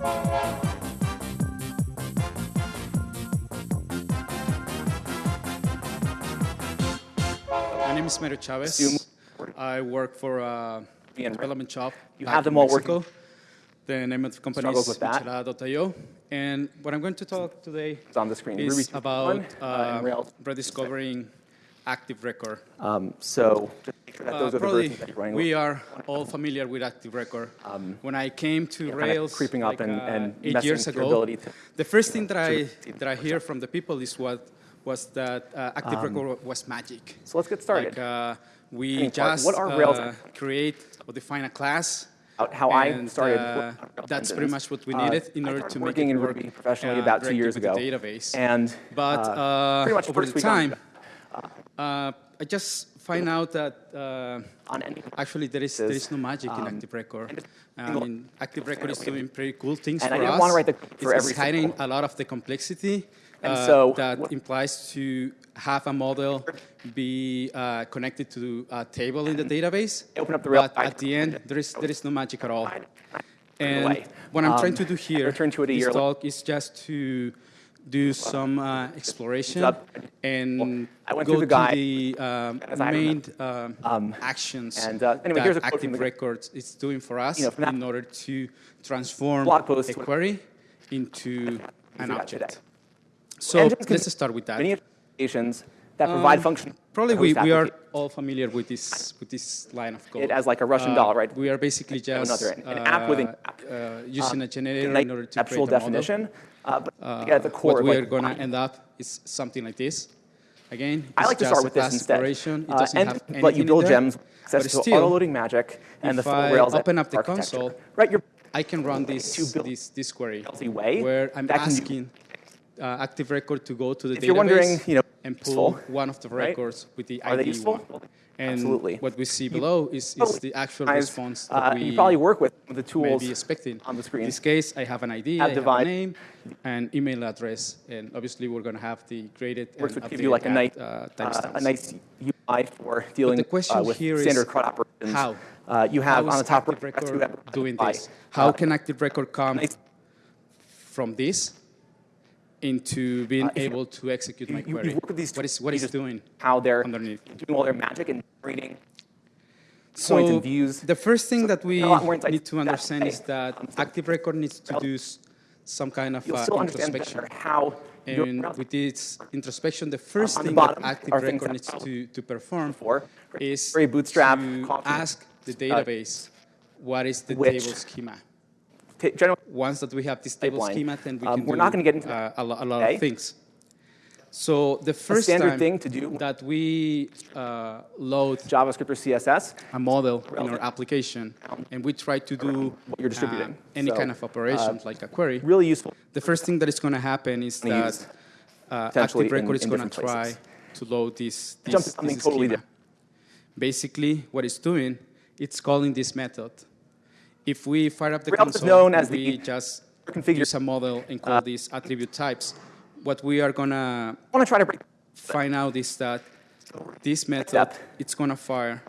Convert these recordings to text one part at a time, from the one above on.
My name is Mario Chavez. I work for a development shop. You have them in all Mexico. working. The name of the company Struggles is. Michelada.io. And what I'm going to talk today It's on the screen. is Ruby about uh, uh, rediscovering Active Record. Um, so just make sure that Uh, those are the probably versions that you're running we are all familiar with Active Record. when I came to Rails creeping up like, and- uh, eight years ago, to- the first thing that I that I hear from the people is what was that uh, Active Um, Record was magic. So let's get started. Like uh, we Any part- just what are Rails uh, create or define a class. How I started uh, working that's pretty much what we Uh, needed in order to make working it in work Ruby professionally uh, about two years ago. Database. And But uh, uh, pretty much over the time, uh, I just find out that uh, on any actually there is there is no magic in um, Active Record. I mean, Active Record is doing pretty cool things And for I didn't us. wanna write the for it's every hiding a lot of the complexity. And uh, so that implies to have a model be uh, connected to a table in the database. Open up the Rails but at the end, there is there is no magic at all. And what I'm trying Um, to do here, to it a this year later. talk is just to do some uh, exploration and I went go the to the um, main remember. um, actions and, uh, anyway, that here's a quote from Active the- Records is doing for us You know, in order to transform blog post a query into an object. today. So let's start with that. Many applications that provide Um, function. Probably we, we are all familiar with this with this line of code. It as like a Russian Uh, doll, right? We are basically Another just end. An app within uh, app. uh, using a Um, generator in order to conceptual create a model. definition, uh, but Uh, at the core, what we like, are going to end up is something like this. Again, I like to start with this instead. It Uh, and have let you build gems, access to still, auto-loading magic, and the if full I Rails open up the console, Right, you're I can run this this, this query way where I'm that can do- asking uh, Active Record to go to the If database you're wondering, you know, and pull useful, one of the right? records with the ID one. And Absolutely. what we see below is, is the actual response uh, that we you probably work with the may tools be expecting. on the screen. In this case, I have an ID, Have I divide- have a name, and email address, and obviously we're going to have the graded works and give you like a nice, uh, uh, a nice UI for dealing the question uh, with standard CRUD operations. how? Uh, you have How on the top right, Record doing this? How uh, can Active Record come nice- from this into being Uh, able to execute my you- you query? work with these what is what you is doing? how they're underneath. doing all their magic and reading So points and views. the first thing that we a lot more insight need to understand is that Um, Active Record needs to do some kind of uh, introspection. how And with this introspection, the first the thing bottom that Active Record needs to, to perform for. is Very bootstrap, to ask the database what is the table schema. generally, Once that we have this table Pipeline. schema, then we Um, can we're do not gonna get into uh, a, lo- a lot of things. So the first standard thing to do- that we uh, load JavaScript or CSS, a model in our application, and we try to do what you're distributing. uh, any So, kind of operations like a query, really useful. the first thing that is going to happen is that uh, Active Record is going to try to load this, this, this totally. Basically, what it's doing, it's calling this method. If we fire up the is console, known as we the just configure- use a model and call these attribute types, what we are going to want to try to break find out is that this method, it's going to fire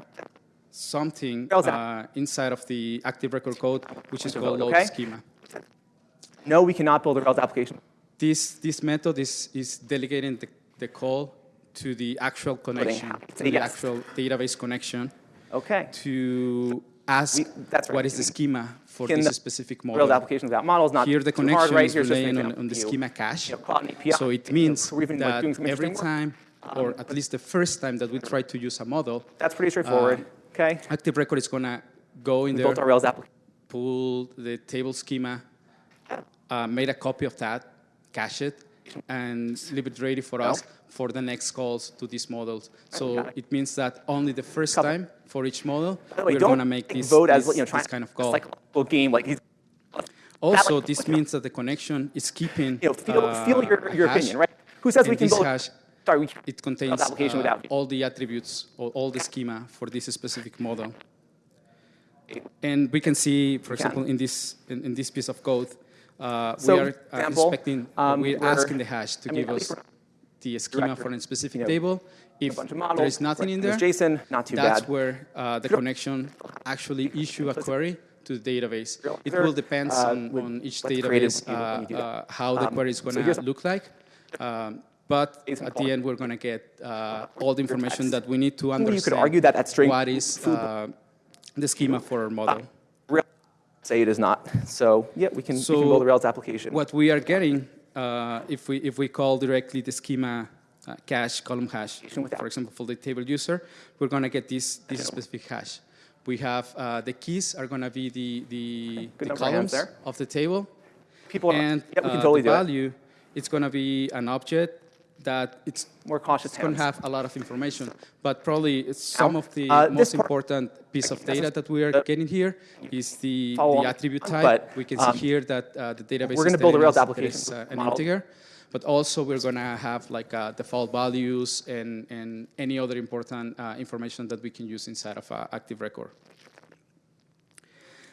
something uh, inside of the Active Record code, which is called load okay? schema. No, we cannot build a Rails application. This, this method is, is delegating the, the call to the actual connection, to the actual database connection Okay. to ask We- that's right. what is the schema for this specific Rails model. applications without models, not Here the too hard, connection right? is Here's relying on, on the schema cache. You know, API, So it you know, means been, like, that every time, or at least the first time that we try to use a model, That's pretty straightforward. okay. Active Record is going to go in We there, built our Rails application. pull the table schema, uh, made a copy of that, cache it, and leave it ready for us for the next calls to these models. So it. it means that only the first Couple. time for each model, way, we're going to make this, vote as you know, this kind of call. like game, like he's, Also, like- this means that the connection is keeping you know, feel, uh, feel your, your opinion, right? Who says we can this build? hash, Sorry, we can it contains application uh, without all the attributes or all the schema for this specific model. And we can see, for example, in this in, in this piece of code, uh, So, we are uh, example, inspecting, um, we're where- asking the hash to I give us the schema for a specific you know, table. If a bunch of models. there is nothing in there, JSON, not too that's bad. where uh, the connection actually issue a query to the database. It will depend uh, on, on each let's create it database you- you uh, uh, how the Um, query is going to here's- look like. Um, but at the end, we're going to get uh, all the information that we need to you understand. could argue that string what is uh, the schema for our model. Say it is not. So yeah, we can, we can So build a Rails application. What we are getting, uh, if we if we call directly the schema uh, cache column hash, for example, for the table user, we're going to get this this specific hash. We have uh, the keys are going to be the the, Good the of columns of the table, People, and yeah, we can uh, totally the do it. value it's going to be an object that it's More cautious it's going to have a lot of information, but probably it's some of the uh, most important piece of data that we are getting here is the, the attribute type. but, we can um, see here that uh, the database we're is gonna build a Rails application it's, uh, an integer, but also we're going to have like uh, default values and, and any other important uh, information that we can use inside of uh, Active Record.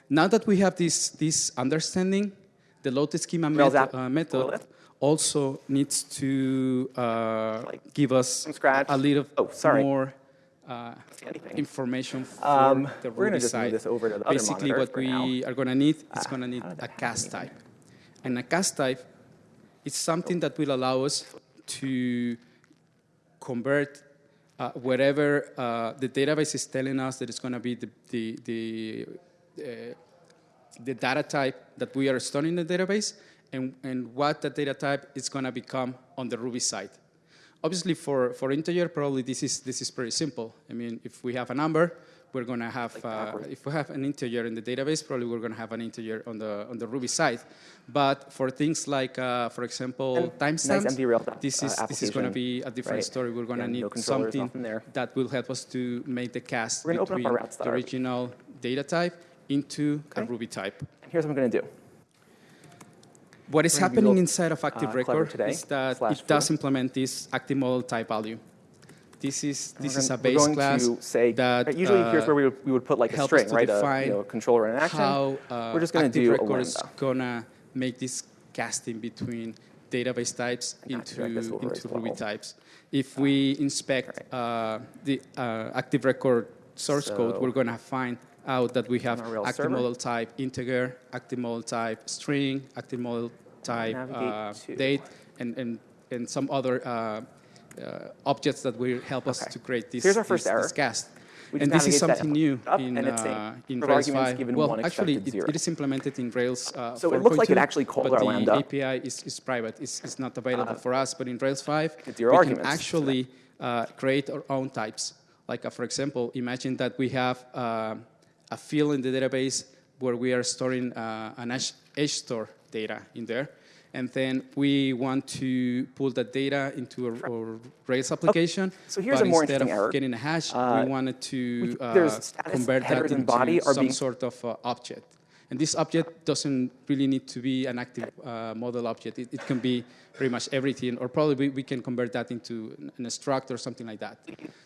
Now that we have this, this understanding, the load schema Rails method, app method will it? also needs to uh, Like, give us a little Oh, sorry. more uh, information for Um, the we're Ruby side. this over to the Basically, what we now. Ah, are going to need is going to need a cast type. And a cast type is something that will allow us to convert uh, wherever uh, the database is telling us that it's going to be the, the, the, uh, the data type that we are storing in the database and, and what that data type is going to become on the Ruby side. Obviously, for, for integer, probably this is, this is pretty simple. I mean, if we have a number, we're going to have, uh, if we have an integer in the database, probably we're going to have an integer on the, on the Ruby side. But for things like, uh, for example, nice timestamps, Rails, this uh, is, this is going to be a different right? story. We're going to Yeah, need no something there. that will help us to make the cast We're gonna open up between the original data type into a Ruby type. And here's what I'm going to do. What is We're gonna be happening inside of Active uh, Record today, is that it does implement this active model type value. This is this We're is a base going class say, that right, usually here's uh, where we would, we would put like a string, right? A you know, controller in action. how uh, We're just going to do Record is gonna make this casting between database types into drag this over into as Ruby types. If we inspect uh, the uh, Active Record source code, we're going to find out that we have On our Rails active server. model type integer, active model type string, active model type uh, date, and, and, and some other uh, uh, objects that will help us Okay. to create this, Here's our first this, error. this cast. And this is something new in, and it's saying, uh, in Rails 5. given well, actually, it, it is implemented in Rails uh, So it looks like it 4.2, actually called but our the. API is, is private. It's, it's not available for us. But in Rails 5, we can actually uh, create our own types. Like, uh, for example, imagine that we have uh, a field in the database where we are storing uh, an H, HStore data in there. And then we want to pull that data into a, our Rails application. So here's but a more instead of error. getting a hash, Uh, we wanted to we- uh, convert that into body some being- sort of uh, object. And this object doesn't really need to be an active uh, model object. It, it can be pretty much everything, or probably we, we can convert that into an, an struct or something like that.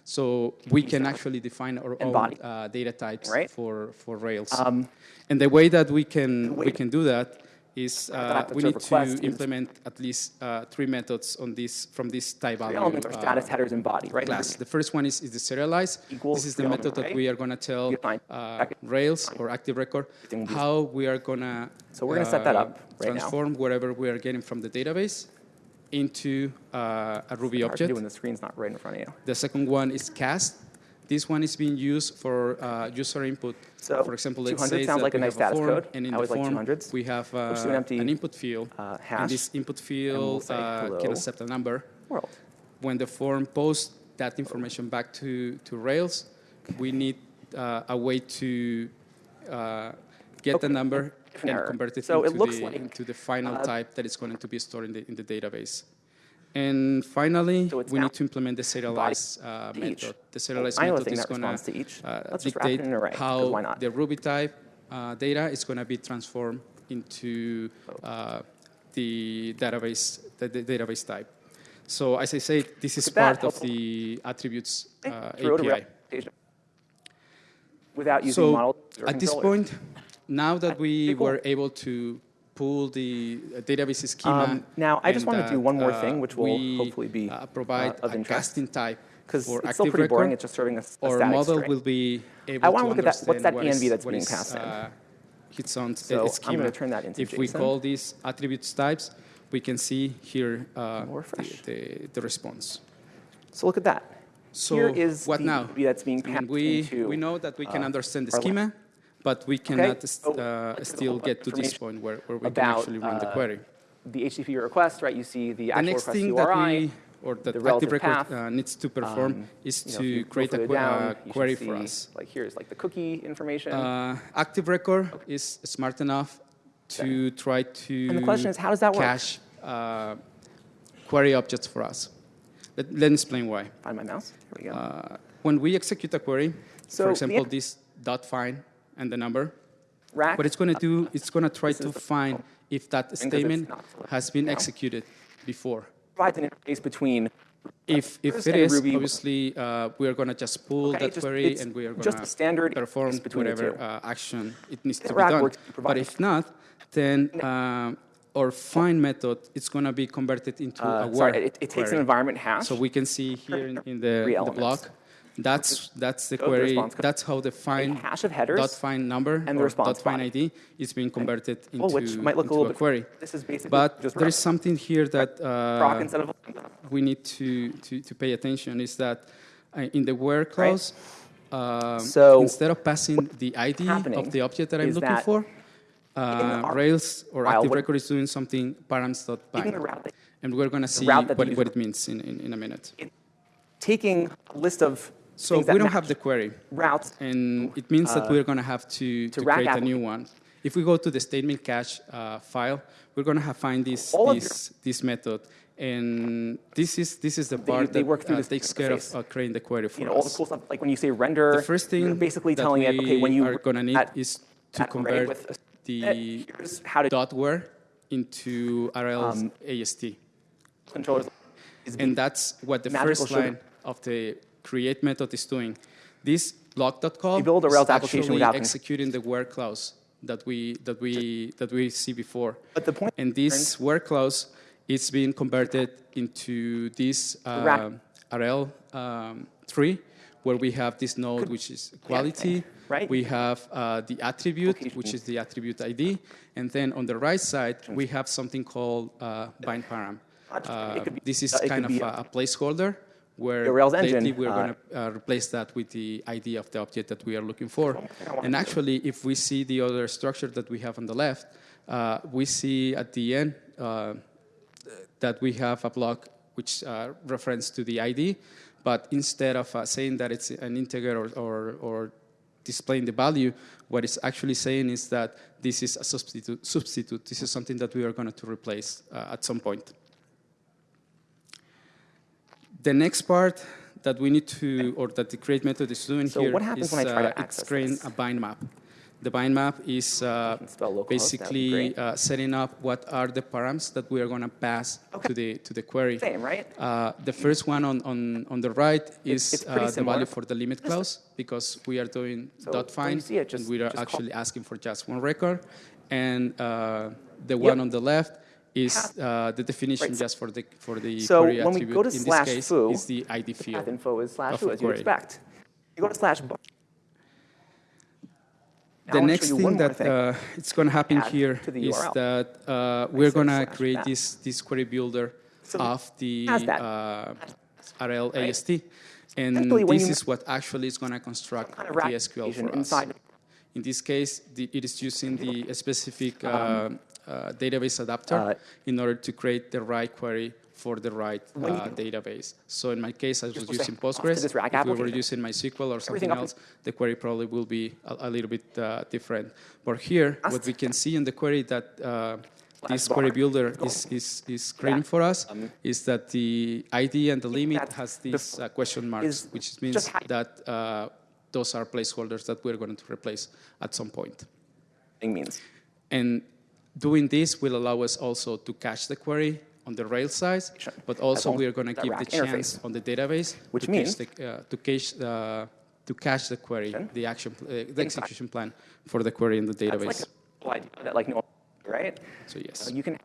So we can actually define our own uh, data types Right. for, for Rails. Um, and the way that we can we can do that is uh, we need to implement at least uh, three methods on this from this type value elements are uh, status headers and body, right? class. The first one is, is the serialize. Equals this is the method that we are going to tell uh. Rails or Active Record Everything will be- how we are going to So we're gonna set that up right now. transform whatever we are getting from the database into uh, a Ruby to object. when the screen's not right in front of you. The second one is cast. This one is being used for uh, user input. So for example, let's 200 say sounds like a nice have a status form, code. and in I the like form 200s. we have uh, an empty, input field, uh, and this input we'll field say uh, can accept a number. World. When the form posts that information back to, to Rails, we need uh, a way to uh, get the number and error. convert it, So into, it looks the, like, into the final type that is going to be stored in the, in the database. And finally, So we need to implement the serialize uh, method. The serialize I know the method is going to each. uh, Let's just wrap it dictate an how why not? the Ruby type uh, data is going to be transformed into uh, the database, the, the database type. So as I say, this is part of the attributes uh, API. Without using So model at this point, now that we were able to pull the uh, database schema. Um, now, I just wanna do one more uh, thing, which will hopefully be, uh, provide of interest. casting type because it's still pretty boring. It's just serving a, a Our static model string. will be able I wanna look at that- what's that what is- ENV that's being is, passed in? uh, its own So I'm uh, gonna schema. turn that into if we call these attributes types, we can see here uh, the, the, the response. So look at that. So Here is what the now? That's being I mean, passed we, into, we know that we can uh, understand the schema. lab. But we cannot so st- uh, still get to this point where, where we can actually run the uh, query. The HTTP request, right? You see the The actual next request thing URI. that we, or that the Active Record path, uh, needs to perform um, is you know, to create a further que- down, uh, query for us. Like here's like the cookie information. Uh, Active Record is smart enough to try to And the question is, how does that work? cache uh, query objects for us. Let, let me explain why. Find my mouse. Here we go. Uh, when we execute a query, So for example, this dot find and the number, Rack. what it's going to do, it's going to try to find if that statement has been executed before. provides an interface between If, if it is, Ruby- obviously, uh, we are going to just pull Okay, that just- query and we are going a standard to perform interface between the whatever uh, action it needs to be done. But if not, then uh, our find method is going to be converted into a uh, word sorry, it, it takes an environment hash. So we can see here in, in the, the block, that's, that's the Go to the query, that's how the find hash of headers dot find number and the response dot find. ID is being converted into, well, which might look a little a bit. query. This is basically But just there is something here that uh, of we need to, to, to pay attention is that uh, in the where clause, um, So instead of passing the ID of the object that I'm looking that for, uh, Rails or Active Record is doing something params.bind. And we're going to see what, what it means in, in, in a minute. taking a list of So we don't have the query. routes. And it means that we're going to have to, to, create a new one. If we go to the statement cache uh, file, we're going to have find this, All this, this method. And this is, this is the They- part they that work through uh, this takes care of uh, creating the query for You know, all the cool stuff. Like when you say render, The first thing basically telling it, okay, when you are going to need at- is to convert with the how to dot where into Arel's Um, AST. controllers And that's what the first line of the create method is doing. This block.call You build a is Rails application without executing the where clause that we, that we, that we see before. But the point And this where clause is being converted into this um, Arel um, tree, where we have this node, which is quality. right? We have uh, the attribute, which is the attribute ID. And then on the right side, we have something called uh, bind param. Uh, this is kind of a, a placeholder where The Rails engine, we're uh, going to uh, replace that with the ID of the object that we are looking for. And actually, if we see the other structure that we have on the left, uh, we see at the end uh, that we have a block which uh, reference to the ID, but instead of uh, saying that it's an integer or, or, or displaying the value, what it's actually saying is that this is a substitute. substitute. This is something that we are going to replace uh, at some point. The next part that we need to, or that the create method is doing So here what happens is, when I try to uh, it's access creating this? a bind map. The bind map is uh, spell localhost, that would be basically uh, setting up what are the params that we are going to pass to the to the query. Same, right? Uh, the first one on, on, on the right is it's uh, the value for the limit clause because we are doing So dot find it, just- and we are just call- actually asking for just one record. And uh, the one on the left is uh, the definition Right, just for the for the So query when we attribute. go to In slash this case, foo, is the ID Path field. info is slash foo, as you expect. You go to slash bar. The next thing more that thing. uh, it's going to happen Add here to is that uh, we're going to create that. this, this query builder So of the uh, Arel Right? AST. And this is what actually is going to construct kind of the SQL for us. inside. In this case, the, it is using the specific uh, uh, database adapter Um, uh, in order to create the right query for the right uh, database. So in my case, I was using hook off to Postgres. If we were using MySQL or something else, the query probably will be a, a little bit uh, different. But here, what we can see in the query that uh, this query builder is, is, is creating for us is that the ID and the limit has these uh, question marks, which means that uh, those are placeholders that we're going to replace at some point. Means. And doing this will allow us also to cache the query on the Rails side, but also we are going to give the chance interface. on the database Which to means- cache the, uh, to cache the to cache the query, the action, uh, the execution plan for the query in the That's database. like a that like no, right? so yes. So you can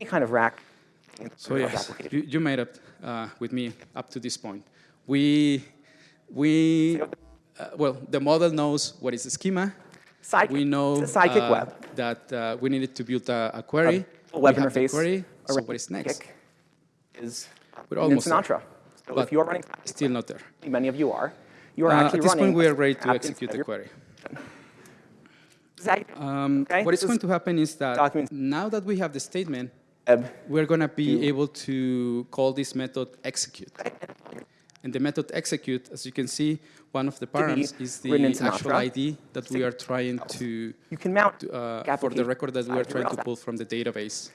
any kind of rack. So yes, you, you made up uh, with me up to this point. We, we, uh, well, the model knows what is the schema. Sidekiq. we know Sidekiq uh, web. that uh, we needed to build a, a query. A web we interface. query. So what is next? Is We're almost there. Sinatra. So But if you are running, Still not there. many of you are, you are Uh, actually at this running point, we are ready to execute the query. Um, Okay, What is going to happen is that documents- now that we have the statement, we're going to be able to call this method execute. And the method execute, as you can see, one of the params is the actual ID that we are trying to, You can mount to, uh, for the record that we are trying to pull from the database.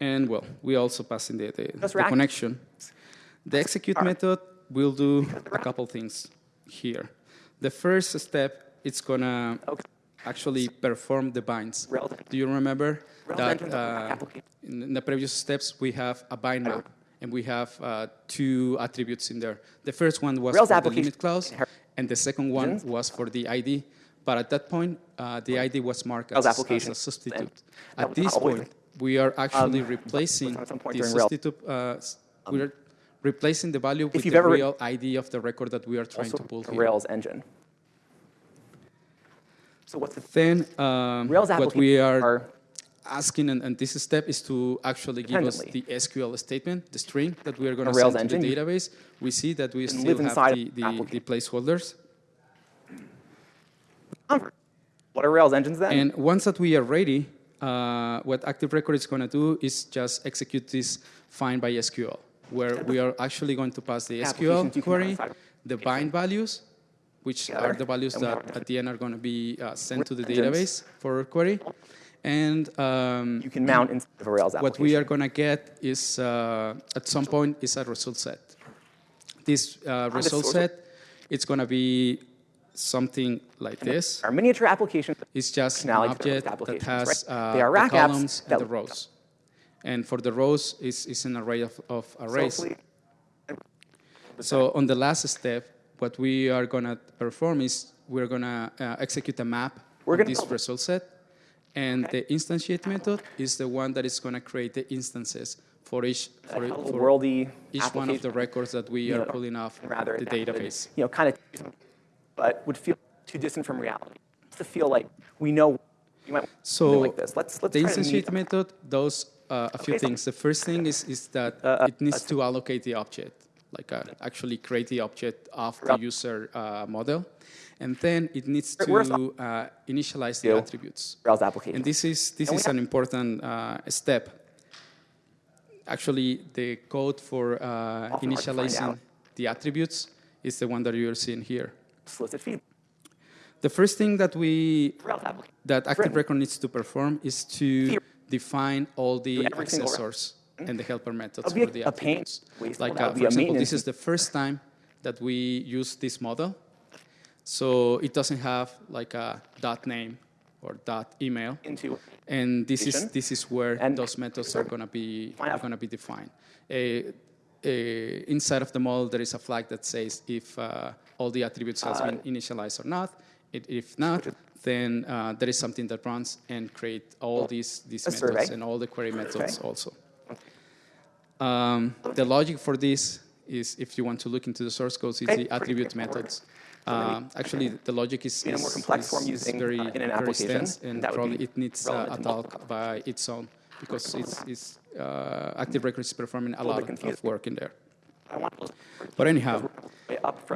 And well, we also pass in the, the, the connection. The execute method will do a couple things here. The first step, it's gonna Okay. actually perform the binds. Rails- Do you remember Rails that uh, in in the previous steps we have a bind map and we have uh, two attributes in there. The first one was Rails for the application limit clause, and the second one was for the ID. But at that point, uh, the ID was marked as, as application a substitute. At this point, we are actually Um, replacing at some point the substitute. Uh, s- we're replacing the value with the real ID of the record that we are trying to pull here. Rails engine. So what's the Then um, Rails what we are are asking and, in this step is to actually give us the SQL statement, the string that we are going to send to the engine, database. We see that we still have the, the, the placeholders. what are Rails engines then? And once that we are ready, uh, what Active Record is going to do is just execute this find by SQL, where we are actually going to pass the SQL query, the bind values, which are the values that at the end are going to be uh, sent to the database for a query. And um, you can mount inside of a Rails application. what we are going to get is, uh, at some point, is a result set. This uh, result set, it's going to be something like this. Our miniature application is just an object that has uh, They are the rack apps columns and the rows. And for the rows, it's, it's an array of, of arrays. So on the last step, what we are going to perform is we're going to uh, execute a map We're of this result set. And the instantiate method is the one that is going to create the instances for each, for, for each one of the records that we are know, pulling off rather the would, database. You know, kind of, but would feel too distant from reality. Just to feel like we know you might So like this. Let's let's the try to meet instantiate method does uh, a few Okay, so- things. The first thing is, is that Uh, it needs to allocate the object, like uh, actually create the object of the user uh, model. And then it needs to uh, initialize the attributes. Rails application. And this is, this is an important uh, step. Actually, the code for uh, Often hard to find initializing the attributes is the one that you're seeing here. Solicit feed. The first thing that we that Active Record needs to perform is to define all the Do every single accessors and the helper methods for the attributes. Like, uh, for example, this is the first time that we use this model. So it doesn't have like a dot name or dot email. into And this is, this is where And- those methods are going to be, are going to be defined. A, a, inside of the model, there is a flag that says if uh, all the attributes has Uh, been initialized or not. It, if not, then uh, there is something that runs and create all these, these a methods survey. and all the query methods Okay. also. Um, the logic for this is, if you want to look into the source code, it's Okay, the attribute methods. Um, actually, the logic is, In a more complex form using, very, uh, in an application, and that would probably it needs uh, a talk by its own because it's, it's uh, Active Record is performing a lot of work in there. I want those But anyhow,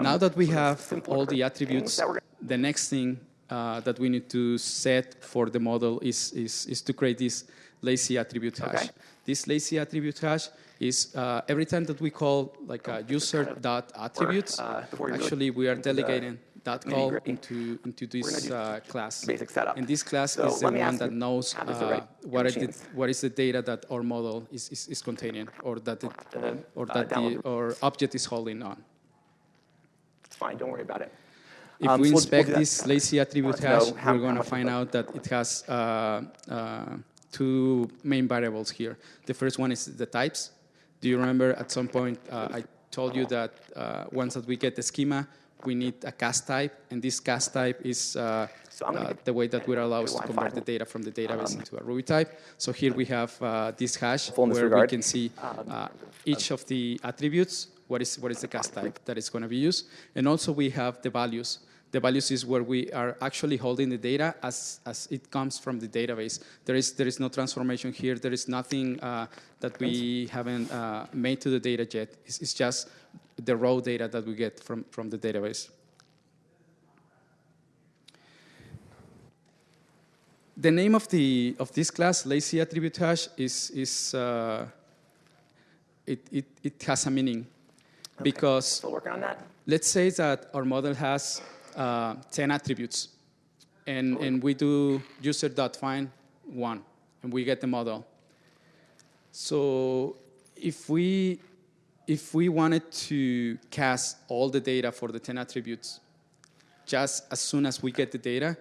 now that we have all the attributes, the next thing uh, that we need to set for the model is, is, is to create this lazy attribute hash. Okay. This lazy attribute hash is uh, every time that we call like a user dot attributes, uh, before we really actually we are delegating that call into, into this uh, class. basic setup. And this class So is the one that knows the uh, right what, the, machines- what is the data that our model is, is, is containing or that, it, Uh, or uh, that the, download. our object is holding on. It's fine. Don't worry about it. If Um, we so we'll- we'll inspect this lazy attribute hash, we're going to find out that it has uh, uh, two main variables here. The first one is the types. Do you remember at some point uh, I told you that uh, once that we get the schema, we need a cast type, and this cast type is uh, uh, the way that will allow us to convert the data from the database into a Ruby type. So here we have uh, this hash Full in this where we can see uh, each of the attributes, what is, what is the cast type that is going to be used. And also we have the values The values is where we are actually holding the data as, as it comes from the database. There is, there is no transformation here. There is nothing uh, that we haven't uh, made to the data yet. It's, it's just the raw data that we get from, from the database. The name of, the, of this class, lazy attribute hash, is, is uh, it, it, it has a meaning. Okay. Because working on that? let's say that our model has uh, 10 attributes, and, and we do user.find one, and we get the model. So if we, if we wanted to cast all the data for the 10 attributes, just as soon as we get the data,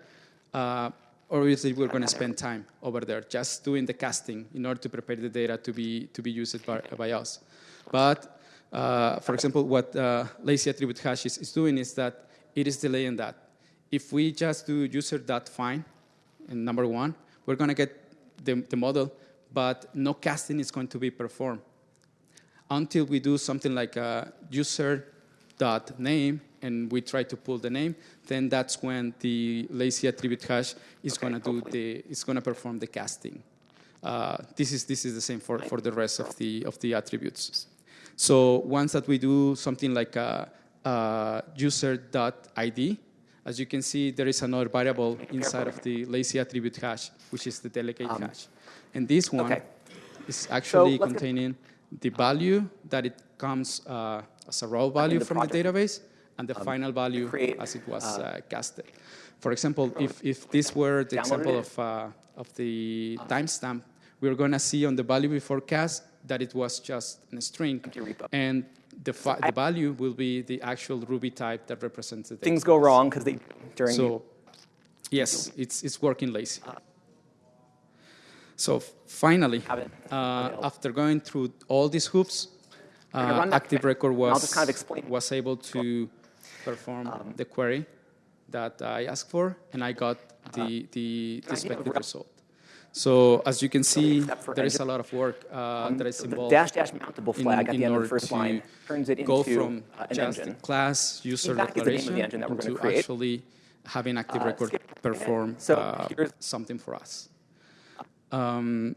uh, obviously we're going to spend time over there just doing the casting in order to prepare the data to be, to be used by, by us. But uh, for example, what uh, lazy attribute hash is, is, doing is that it is delaying that. If we just do user.find, and number one, we're going to get the, the model, but no casting is going to be performed until we do something like a user.name and we try to pull the name, then that's when the lazy attribute hash is Okay, going to do the, it's going to perform the casting. Uh, this is this is the same for, for the rest of the of the attributes. So once that we do something like a, a user.id, as you can see, there is another variable inside of the lazy attribute hash, which is the delegate hash. And this one Um, okay. is actually get- containing the value that it comes uh, as a raw value the from the project. Um, database and the final value create, as it was uh, casted. For example, if, if this were the example of, uh, of the timestamp, we're going to see on the value before cast that it was just a string. Repo. And the, I- the value will be the actual Ruby type that represents the data. Things go wrong because they, during So, yes, it's, it's working lazy. So finally, uh, after going through all these hoops, uh, Active Record was, kind of. Um, was able to perform the query that I asked for, and I got the, the, the of expected result. So as you can see, for there is a lot of work uh, that is the involved dash dash mountable in- flag at in the end of the first line turns it go into from uh, an just engine. class user Feedback is the the declaration engine that we're into create. actually having Active Uh, Record skip perform So uh, something for us. Um,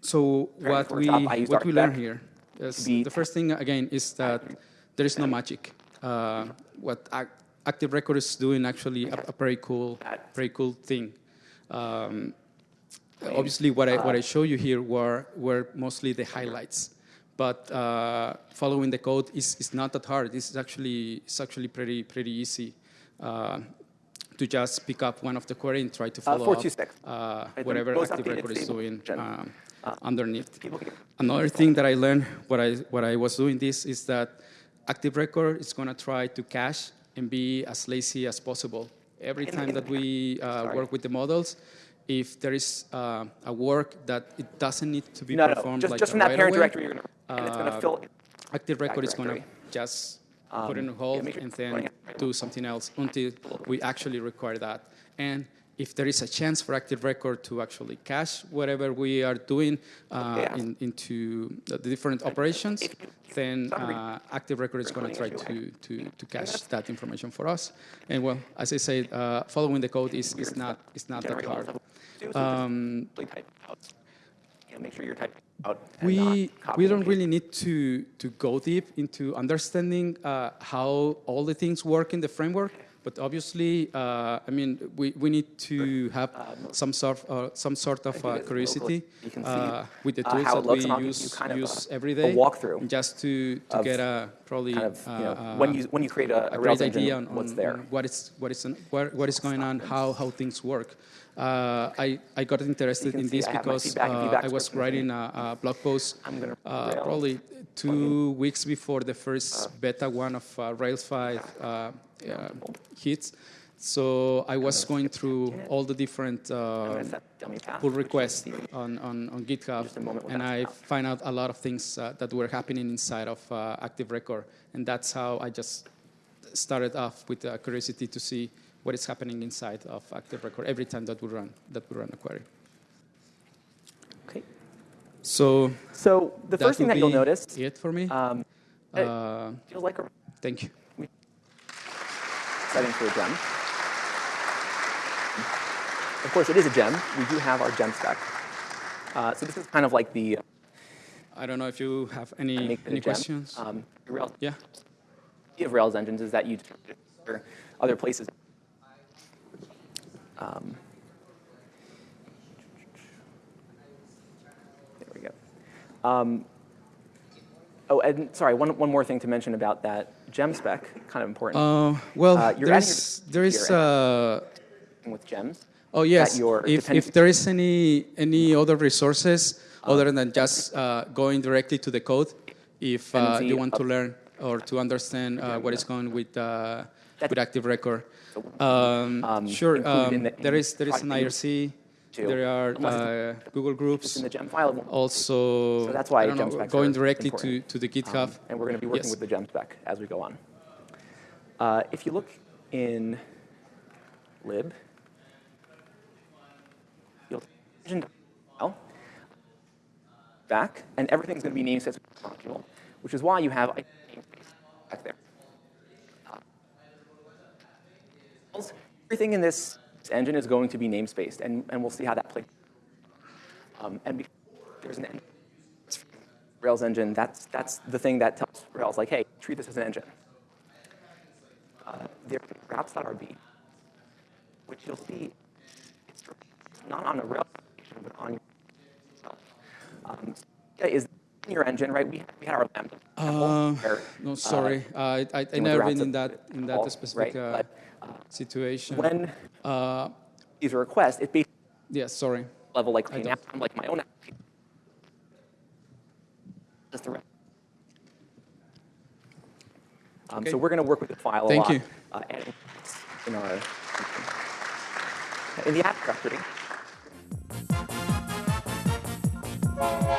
so what we what we learn here is the first thing again is that there is no magic. Uh, what Ac- Active Record is doing actually a, a very cool, very cool thing. Um, obviously, what I what I show you here were were mostly the highlights, but uh, following the code is, is not that hard. It's actually it's actually pretty pretty easy. Uh, to just pick up one of the query and try to follow up uh, whatever Active Record is doing um, Uh, underneath. Another thing that I learned what I, what I was doing this is that Active Record is going to try to cache and be as lazy as possible. Every In- time in- that we uh, work with the models, if there is uh, a work that it doesn't need to be No, no, performed just, like just from that parent away, directory, you're gonna, and it's gonna uh, fill. Active Record is going to just put it Um, on hold yeah, sure and then do something else until we actually require that. And if there is a chance for Active Record to actually cache whatever we are doing uh, Yeah. in, into the different operations, then uh, Active Record is going to try to, to, to cache that information for us. And well, as I said, uh, following the code is, is not, is not that hard. stuff. Do, so Um, just type out. Yeah, make sure you're typing out. we we don't really need to to go deep into understanding uh, how all the things work in the framework. But obviously, uh, I mean, we, we need to have some sort uh, some sort of uh, curiosity uh, with the uh, tools that we and I'll give you use kind of use a- every walkthrough just to, to get a probably kind of, you know, uh, when you, when you create a, a a great Rails engine, idea on, what's on- there. on what is what is what, what is going on, how how things work. Uh, I I got interested in this I because feedback uh, feedback I was writing a, a blog post uh, probably two weeks before the first beta one of uh, Rails 5 uh, uh, hits. So I was going through all the different uh, gonna set dummy path, pull requests on, on, on GitHub, Just a moment with and I find out a lot of things uh, that were happening inside of uh, Active Record, and that's how I just started off with uh, curiosity to see what is happening inside of Active Record every time that we run that we run a query. Okay. So So the first thing that you'll notice it for me. um, it Uh, feels like a thank you. setting for a gem. Of course, it is a gem. We do have our gem spec. Uh, so this is kind of like the I don't know if you have any, make it a any questions. Um, Rails, yeah. the of Rails engines is that you other places. Um, there we go. Um, oh, and sorry, one, one more thing to mention about that gem spec, kind of important. Uh, well, Uh, you're there's, adding there is, uh, with gems. Oh yes, your if, if there is any, any other resources other than just uh, going directly to the code, if uh, you want to learn or to understand uh, what is going with, uh, with Active Record. Um, Um, sure, um, the- there is, there is an IRC, to, there are uh, Google groups. In the gem file. Also, So that's why know, going directly to, important. to the GitHub. Um, and we're going to be working Yes. with the gem spec as we go on. Uh, if you look in lib, you'll see file back, and everything's going to be namespace module, which is why you have back there. Everything in this engine is going to be namespaced, and, and we'll see how that plays. Um, and there's an Rails engine, that's, that's the thing that tells Rails, like, hey, treat this as an engine. Uh, there's wraps.rb, which you'll see it's not on a Rails but on um, so is in your engine, right? We, we had our lambda. Uh, where, no, uh, sorry, I, I, I never been in that at in that specific right, uh, but, uh, situation. when Uh, these are requests, it basically yeah, sorry. level like, I okay, now don't- I'm like my own application. Just the. Um, Okay. So we're going to work with the file a lot. Thank you. Uh, in our in the app directory. Thank you.